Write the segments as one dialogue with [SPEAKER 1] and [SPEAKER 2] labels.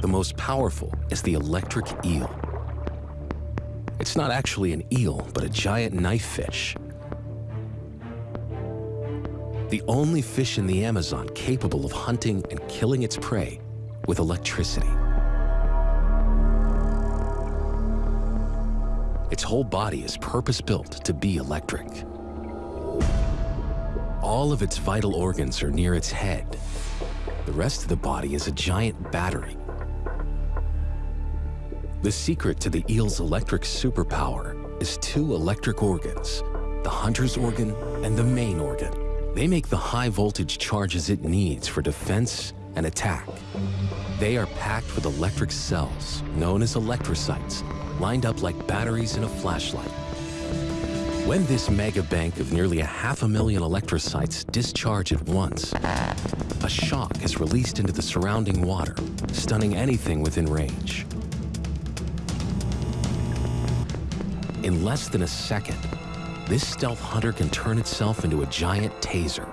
[SPEAKER 1] the most powerful is the electric eel. It's not actually an eel, but a giant knife fish. The only fish in the Amazon capable of hunting and killing its prey with electricity. Its whole body is purpose-built to be electric. All of its vital organs are near its head. The rest of the body is a giant battery. The secret to the eel's electric superpower is two electric organs, the hunter's organ and the main organ. They make the high voltage charges it needs for defense and attack. They are packed with electric cells, known as electrocytes, lined up like batteries in a flashlight. When this mega bank of nearly a half a million electrocytes discharge at once, a shock is released into the surrounding water, stunning anything within range. In less than a second, this stealth hunter can turn itself into a giant taser,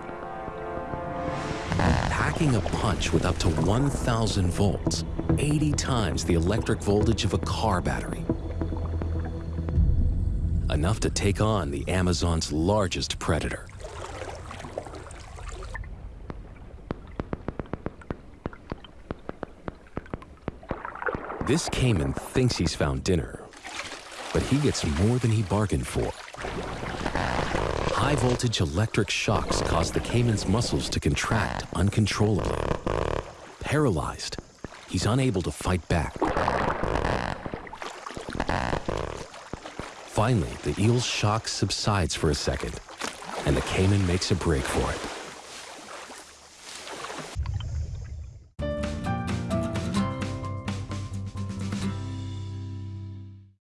[SPEAKER 1] packing a punch with up to 1,000 volts, 80 times the electric voltage of a car battery. Enough to take on the Amazon's largest predator. This caiman thinks he's found dinner, but he gets more than he bargained for. High voltage electric shocks cause the caiman's muscles to contract uncontrollably. Paralyzed, he's unable to fight back. Finally, the eel's shock subsides for a second, and the caiman makes a break for it.